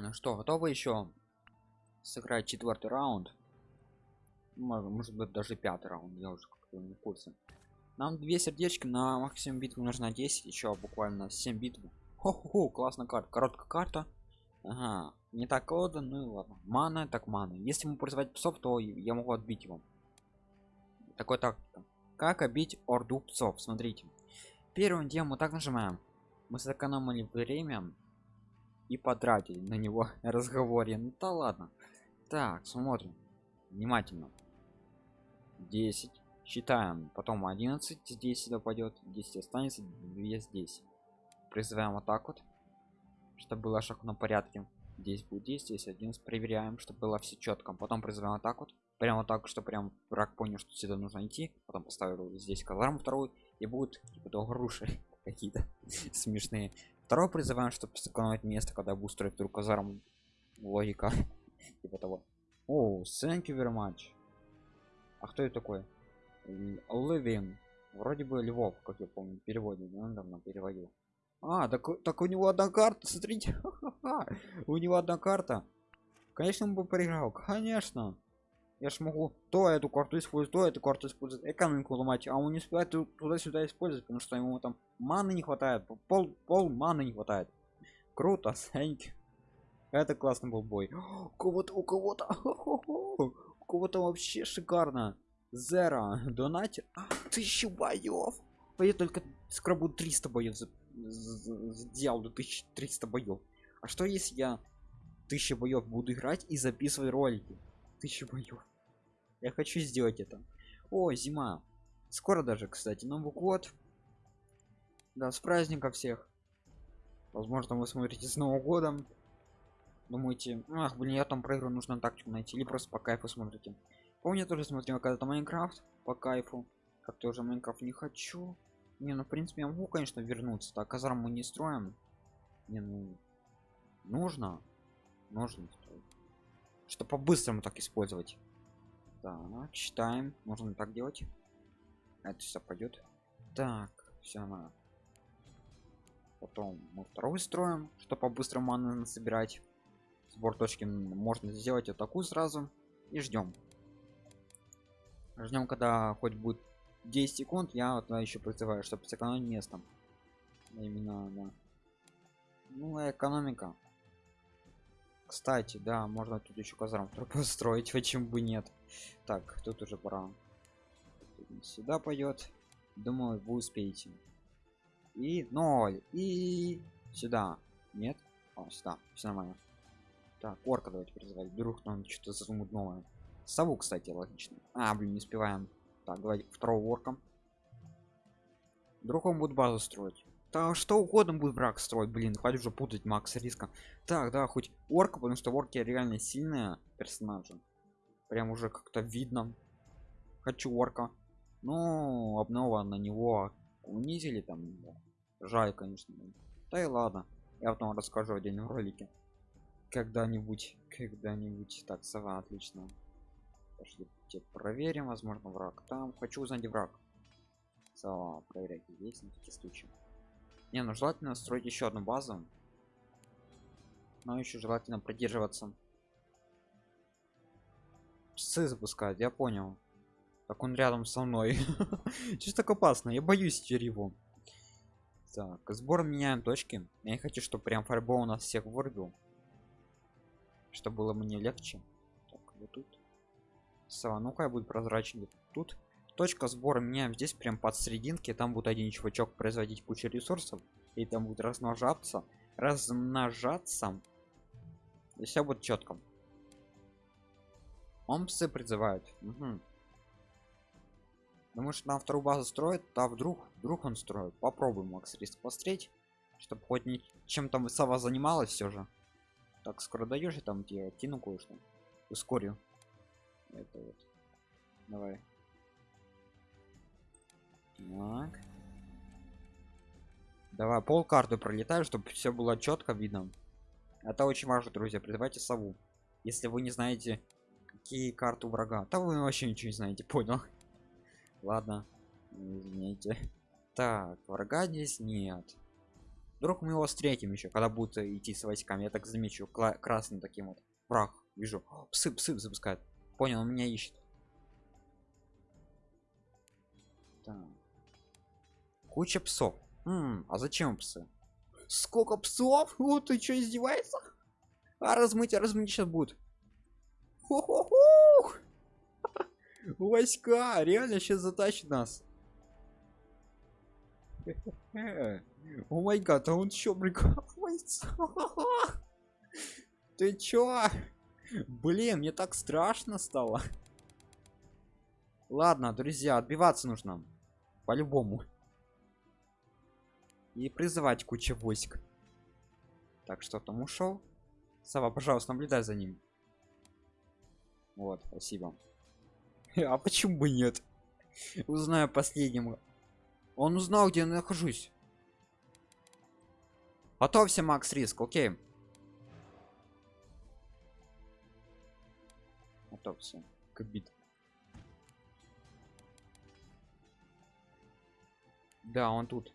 ну что готовы еще сыграть четвертый раунд? Может, быть даже пятый раунд я уже как-то не в курсе. Нам две сердечки на максимум битву нужно 10 еще буквально 7 битв. Хо -хо -хо, классная карта короткая карта. Ага не так колода ну и ладно. Мана так мана. Если ему призывать псов то я могу отбить его. Такой так как обить орду псов? Смотрите. Первым делом мы так нажимаем. Мы сэкономили время и потратили на него разговоре. Ну да ладно. Так смотрим. Внимательно. 10 считаем. Потом 11 здесь сюда пойдет. 10 останется. 2 здесь. Призываем вот так вот чтобы было шаг на порядке. Здесь будет 10 здесь 11 проверяем чтобы было все четко потом призываем вот так вот. Прямо так что прям враг понял что сюда нужно идти. Потом поставил здесь казарму вторую. И будет типа груши какие-то смешные второй призываем чтобы сэкономить место когда буду строить вдруг казарму логика. Типа того. О thank you very much. А кто это такой? Living вроде бы львов как я помню переводе он давно переводил. А так так у него одна карта смотрите. У него одна карта. Конечно он бы проиграл. Конечно я ж могу то эту карту использовать то эту карту использовать экономику ломать а он не успевает туда-сюда использовать потому что ему там маны не хватает пол пол маны не хватает. Круто thank это классный был бой. У кого-то у кого-то у кого-то вообще шикарно. Зера донать а, тысячу боев а я только скрабу 300 боев сделал до 1300 боев а что если я тысяча боев буду играть и записывать ролики? Тысяча боев я хочу сделать это. О зима. Скоро даже кстати новый год. Да с праздником всех. Возможно вы смотрите с новым годом. Думаете ах блин я там проиграю нужно тактику найти или просто по кайфу смотрите. Помню тоже смотрел когда-то майнкрафт по кайфу. Как тоже майнкрафт не хочу. Не ну в принципе я могу конечно вернуться. Так казарм мы не строим. Не ну нужно. Нужно. Что по-быстрому так использовать так читаем. Можно так делать. Это все пойдет так все на потом мы второй строим что по-быстрому маны собирать сбор точки можно сделать вот такую сразу. И ждем ждем когда хоть будет 10 секунд. Я вот еще призываю чтобы сэкономить местом именно да. ну экономика кстати да можно тут еще казарм построить почему бы нет. Так тут уже пора. Сюда пойдет думаю вы успеете. И ноль. И сюда. Нет? О, сюда. Все нормально. Так орка давайте призывать. Вдруг нам что-то новое. Сову кстати логично. А блин не успеваем. Так давайте второго орка. Вдруг он будет базу строить да что угодно будет брак строить блин хватит уже путать макс риска так да хоть орка потому что орки реально сильные персонажи. Прям уже как-то видно. Хочу орка. Ну обнова на него унизили там жаль конечно да. И ладно я потом расскажу отдельном ролике. Когда-нибудь когда-нибудь так сова отлично. Пошли проверим возможно враг там. Хочу узнать враг. Сова проверять есть на такие случаи не ну желательно строить еще одну базу. Но еще желательно продерживаться псы запускать я понял. Так он рядом со мной. Чуть так опасно? Я боюсь теперь его так сбор меняем точки. Я не хочу чтобы прям фарбол у нас всех вырубил. Чтобы было мне легче. Так вот тут. Сова ну-ка будет прозрачнее тут точка сбора меняем здесь прям под серединки. Там будет один чувачок производить кучу ресурсов и там будет размножаться размножаться. И все будет четко он псы призывают. Угу. думаю что нам вторую базу строит а вдруг вдруг он строит. Попробуем макс риск посмотреть чтобы хоть не чем там сова занималась все же. Так скоро даешь и там тебе кину кое-что. Ускорю. Это вот. Давай так. Давай пол карты пролетаю, чтобы все было четко видно. Это очень важно, друзья. Призывайте сову. Если вы не знаете, какие карты врага, то вы вообще ничего не знаете, понял? Ладно, извините. Так, врага здесь нет. вдруг мы его встретим еще когда будет идти с войсками я так замечу красным таким вот враг вижу псы псы запускают понял он меня ищет так. Куча псов. М, а зачем псы? Сколько псов? Вот ты что издевается а размыть а размыть сейчас будет. Войска! Реально сейчас затащит нас. О май гад а он чё прикалывается? Ты чё? Блин мне так страшно стало. Ладно друзья отбиваться нужно. По-любому и призывать кучу войск. Так что там ушел. Сова пожалуйста наблюдай за ним. Вот спасибо. А почему бы нет? Узнаю последним он узнал где я нахожусь. Готовься макс риск окей. Готовься к бит да он тут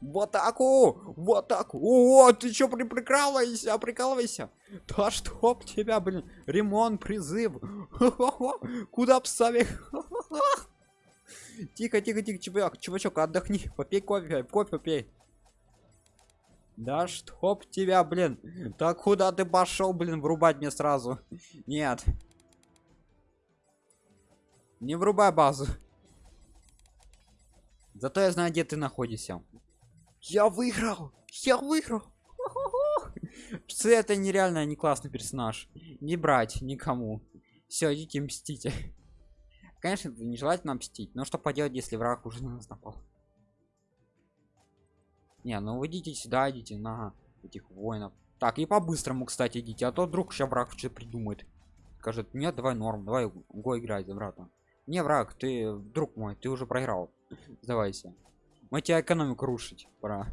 в атаку в атаку о ты чё при прикалывайся прикалывайся да чтоб тебя блин ремонт призыв. Куда псами тихо тихо тихо чувак чувачок отдохни попей кофе кофе пей. Да чтоб тебя блин так куда ты пошел блин врубать мне сразу? Нет. Не врубай базу. Зато я знаю где ты находишься я выиграл! Я выиграл! Псы это нереально не классный персонаж. Не брать никому. Все идите мстите конечно нежелательно мстить но что поделать если враг уже на нас напал? Не ну вы идите сюда идите на этих воинов. Так и по-быстрому кстати идите а то вдруг сейчас враг что придумает. Скажет нет давай норм давай го играть обратно не враг ты друг мой ты уже проиграл. Сдавайся мы тебя экономику рушить пора.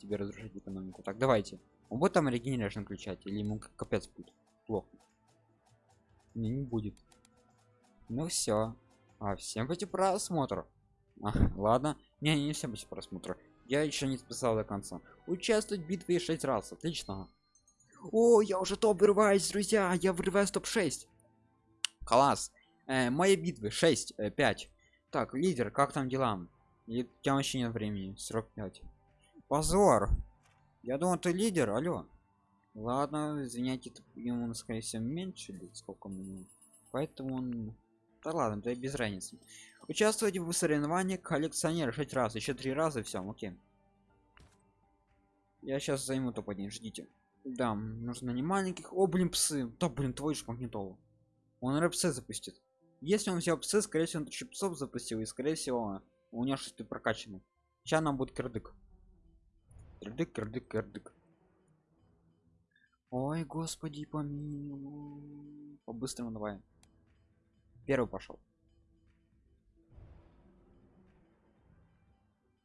Тебе разрушить экономику. Так давайте. Он будет там регенерашн включать или ему капец будет? Плохо. Не, не будет. Ну все а всем пути просмотр а, ладно. Не не всем пути просмотр я еще не списал до конца. Участвовать в битве 6 раз. Отлично. О я уже топ вырываюсь друзья. Я вырываюсь топ 6 класс. Э, мои битвы 6 э, 5 так лидер как там дела и у тебя вообще нет времени срок 5 позор! Я думал ты лидер алло. Ладно извиняйте ему скорее всего меньше лет сколько мне. Поэтому он да ладно да без разницы. Участвуйте в соревновании коллекционер 6 раз еще три раза все окей. Я сейчас займу топ один ждите. Да нужно не маленьких. О блин псы. Да блин твой же магнитолу. Он рэпсы запустит. Если он взял псы скорее всего он псов запустил и скорее всего у него что-то прокачано сейчас нам будет кирдык. Кирдык кирдык кирдык. Ой господи помилуй. По-быстрому давай. Первый пошел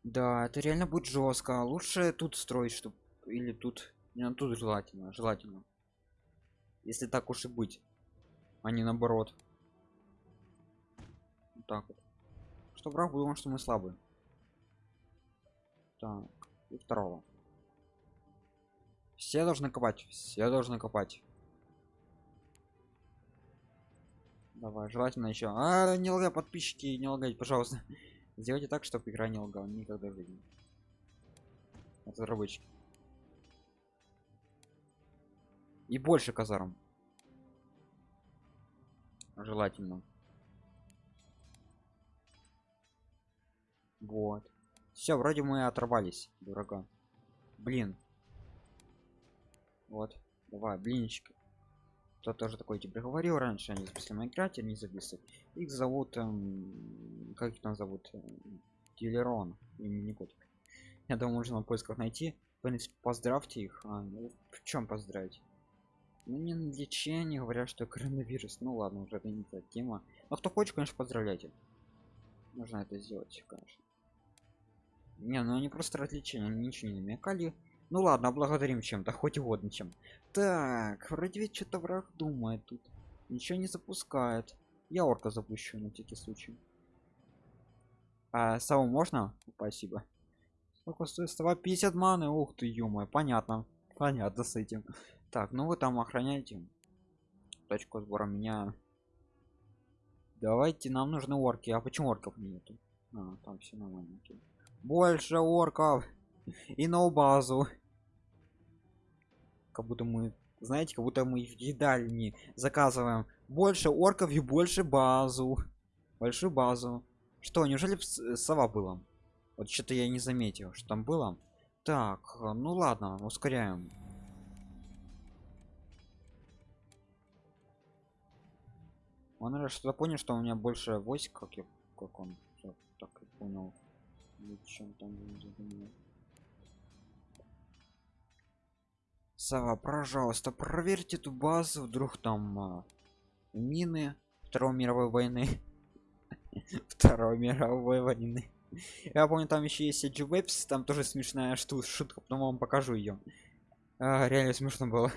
да это реально будет жестко лучше тут строить чтобы или тут. Не ну, тут желательно желательно. Если так уж и быть. А не наоборот. Вот так вот что враг думал что мы слабые? Так и второго. Все должны копать все должны копать. Давай желательно еще а не лгай подписчики не лгать пожалуйста. Сделайте так чтобы игра не лгала никогда в жизни. Разработчики и больше казарм. Желательно вот. Все вроде мы оторвались дорога блин. Вот. Давай блинчики. Кто тоже такой тебе говорил раньше они записали майнкрафте не записывают. Их зовут эм, как их там зовут? Дилерон имени котик. Я думаю можно в поисках найти. В принципе поздравьте их а, ну, в чем поздравить? Ну не на лечение говорят что коронавирус. Ну ладно уже это не та тема. Но кто хочет конечно поздравляйте. Нужно это сделать конечно не, ну они просто развлечения, они ничего не намекали. Ну ладно, благодарим чем-то, хоть угодно чем. Так, вроде ведь что-то враг думает тут. Ничего не запускает. Я орка запущу на всякий случай. А саму можно? Спасибо. Сколько стоит? 150 маны. Ух ты, ё понятно. Понятно с этим. Так, ну вы там охраняйте. Точку сбора меня. Давайте, нам нужны орки. А почему орков нету? А, там все нормально. Больше орков. И на базу. Как будто мы, знаете, как будто мы в едальни заказываем больше орков и больше базу. Большую базу. Что, неужели сова было? Вот что-то я не заметил, что там было. Так, ну ладно, ускоряем. Он что-то понял, что у меня больше войск, как я, как он, так понял. Чем там Сава, пожалуйста, проверьте эту базу, вдруг там а, мины Второй мировой войны. Второй мировой войны. Я помню, там еще есть Webs, там тоже смешная штука, шутка, потом вам покажу ее. А, реально смешно было.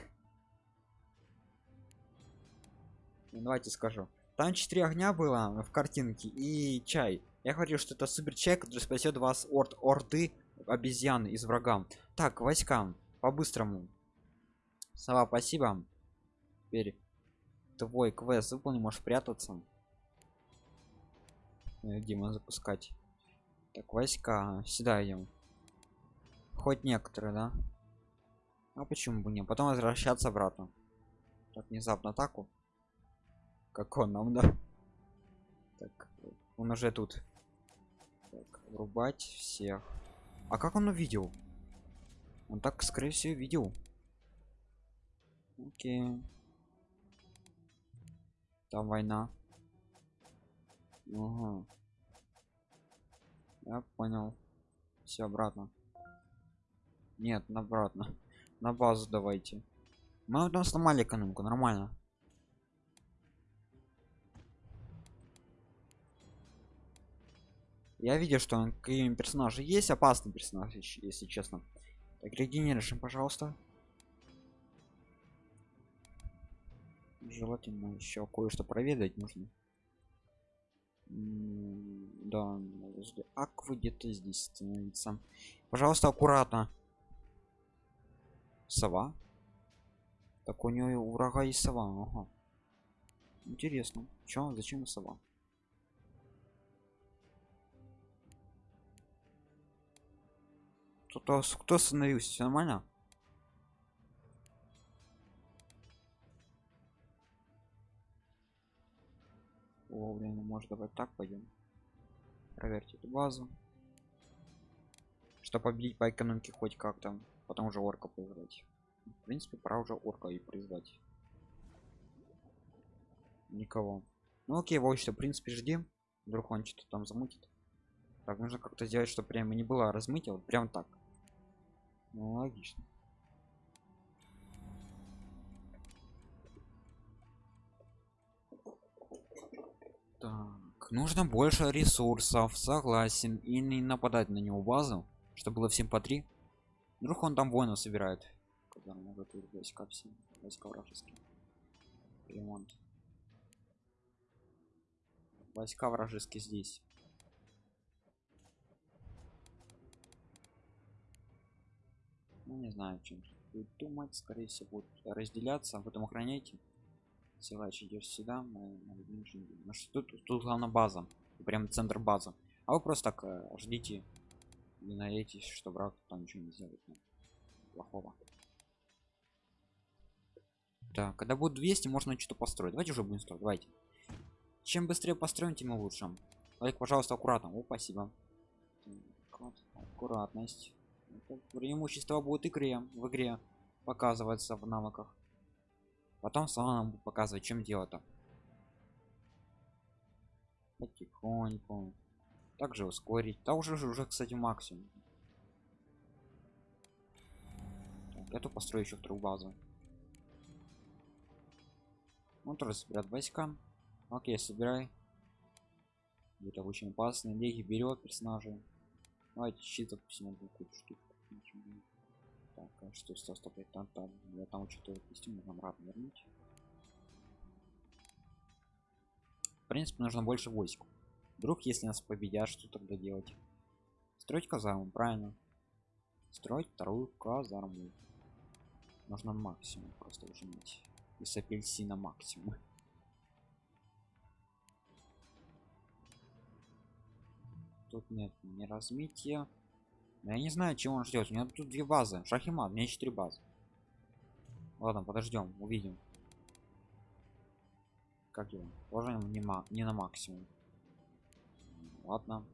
Давайте скажу. Там четыре огня было в картинке и чай. Я говорил, что это супер чай, который спасет вас от орды обезьян из врага. Так, войскам, по-быстрому. Сова, спасибо. Теперь твой квест выполни, можешь прятаться. Э, Дима запускать. Так, войска. Сюда идем. Хоть некоторые, да? А почему бы не? Потом возвращаться обратно. Так, внезапно атаку. Как он нам, да? Так, он уже тут. Так, врубать всех. А как он увидел? Он так, скорее всего, видел. Окей. Там война. Ага. Я понял. Все обратно. Нет, обратно. На базу давайте. Мы там сломали экономику, нормально. Я видел, что какие персонажи есть, опасный персонаж, если честно. Так, регенеришем, пожалуйста. желательно еще кое-что проведать нужно да аквы где-то здесь становится пожалуйста аккуратно сова так у нее у врага есть сова ага. интересно Чё, зачем сова кто кто остановился? Все нормально? Вовремя может давать так пойдем проверьте эту базу. Чтобы победить по экономике хоть как-то потом уже орка поиграть. В принципе пора уже орка и призвать. Никого. Ну окей вот что в принципе ждем вдруг он что-то там замутит. Так нужно как-то сделать что прямо не было размытие вот прям так ну логично Так, нужно больше ресурсов, согласен. И не нападать на него базу, чтобы было всем по три. Вдруг он там воинов собирает. Когда может войска все, войска вражеские. Ремонт. Войска вражеские здесь. Ну не знаю, чем будет думать, скорее всего, будет разделяться, потом охраняйте силач идешь сюда мы, мы, тут, тут главная база. Прям центр базы. А вы просто так э, ждите. Не надейтесь что брат там ничего не сделает. Ну, плохого. Да когда будет 200 можно что-то построить. Давайте уже будем строить. Давайте. Чем быстрее построим тем лучше. Лайк пожалуйста аккуратно. О спасибо. Аккуратность преимущество будет игре в игре показывается в навыках. Потом сама нам показывать чем делать-то потихоньку. Также ускорить. Да уже уже кстати максимум. Так, эту построю еще вторую базу. Он тоже собирает войска. Окей собирай. Это очень опасно леги берет персонажей давайте щит допустим одну кучу штук так, а что, стоп, стоп, там, там, я там что-то костюм нужно обратно вернуть. В принципе, нужно больше войск. Вдруг, если нас победят, что тогда делать? Строить казарму, правильно. строить вторую казарму нужно максимум просто ужимать и с апельсина максимум тут нет не размития я не знаю чего он ждет у меня тут две базы. Шахимат у меня четыре базы. Ладно подождем увидим. Как его? Тоже не, не на максимум. Ладно.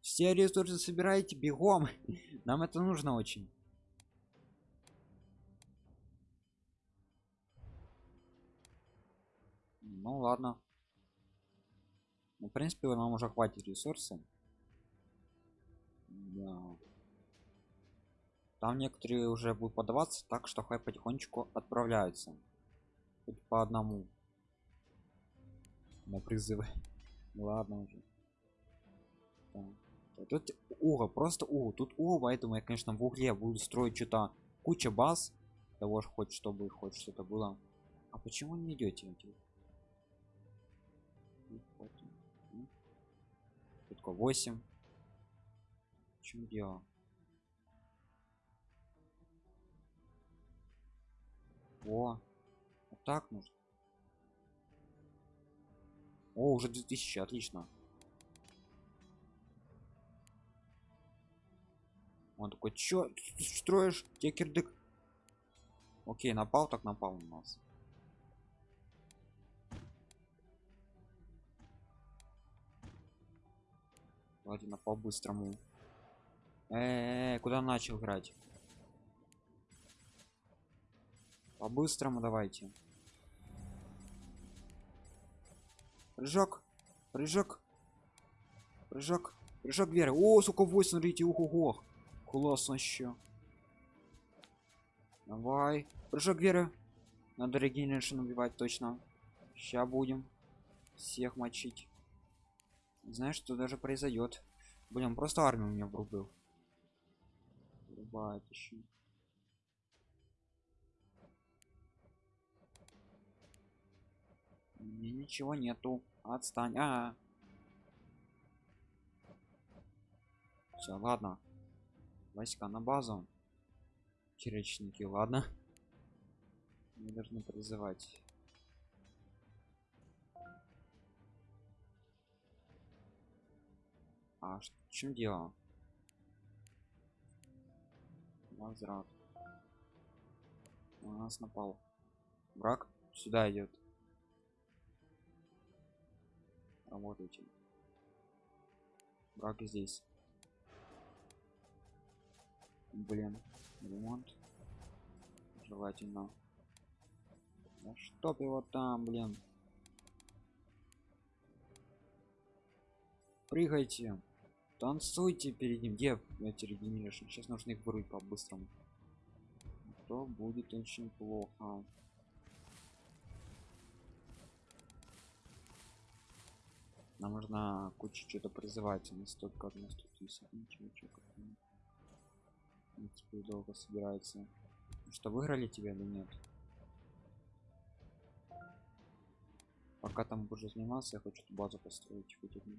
Все ресурсы собираете бегом. Нам это нужно очень. Ну ладно принципе нам уже хватит ресурсов. Да. там некоторые уже будут подаваться так что хай потихонечку отправляются. Хоть по одному. На призывы. Ладно уже. Так. тут угол просто угол тут угол поэтому я конечно в угле буду строить что-то. Куча баз. Того же хоть чтобы хоть что-то было. А почему не идете только 8 в чем дело? О вот так нужно о уже 2000 отлично. Он такой чё строишь? Тебе окей напал так напал на нас Ладно, по-быстрому. Э, -э, э, куда начал играть? По-быстрому давайте. Прыжок. Прыжок. Прыжок. Прыжок веры. О, сука, 8, смотрите, ого, классно еще. Давай. Прыжок веры. Надо регенерашн убивать точно. Сейчас будем всех мочить знаешь что даже произойдет блин просто армию меня врубил Врубает еще мне ничего нету. Отстань. А, -а, -а. все ладно. Войска на базу. Черечники ладно. Мы должны призывать А в чем дело? Возврат. У нас напал. Враг сюда идет. Работайте. Враг здесь. Блин, ремонт. Желательно. Да чтоб его там, блин. Прыгайте. Танцуйте перед ним. Где эти регенеришн? Сейчас нужно их вырубить по-быстрому. То будет очень плохо. Нам нужно кучу что-то призывать. Не столько на 100 тысяч. Ничего, ничего. Теперь долго собирается. Что выиграли тебя или нет? Пока там уже занимался, я хочу базу построить хоть одну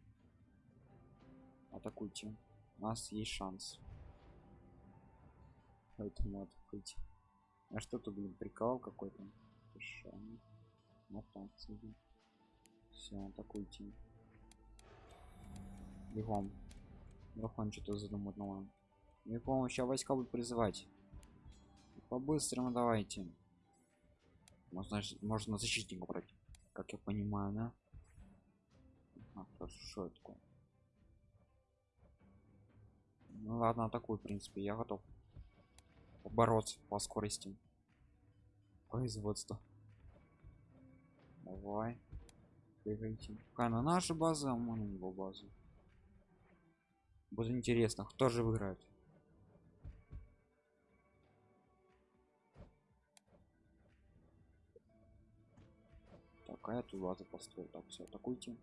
атакуйте. У нас есть шанс. Поэтому атакуйте. А что то блин прикол какой-то? Все атакуйте. Бегом. Бегом что-то задуманного бегом сейчас войска будет призывать. По-быстрому давайте. Можно можно защитника брать как я понимаю да? А, хорошо такое ну ладно атакуй в принципе я готов бороться по скорости производства. Давай. Бегайте пока на нашу базу а мы на него базу будет интересно кто же выиграет. Такая тут база построил. Так все атакуйте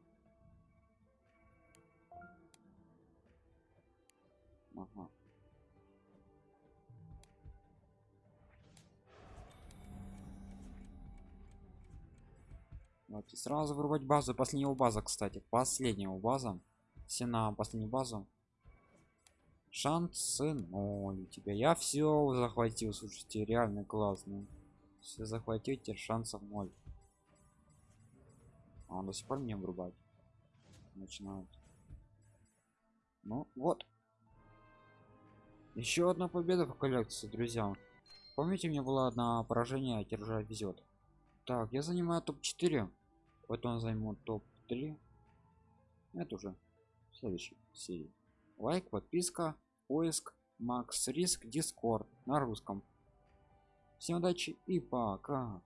Ага. Давайте сразу вырубать базу. Последнего база, кстати. Последнего база. Все на последнюю базу. шансы ноль тебя я все захватил слушайте реально классно все захватите шансов ноль а он до сих пор мне врубать начинает ну вот еще одна победа по коллекции друзья. Помните у меня была одна поражение а уже везет так я занимаю топ-4 потом займу топ-3 это уже следующий серии. Лайк подписка поиск макс риск дискорд на русском. Всем удачи и пока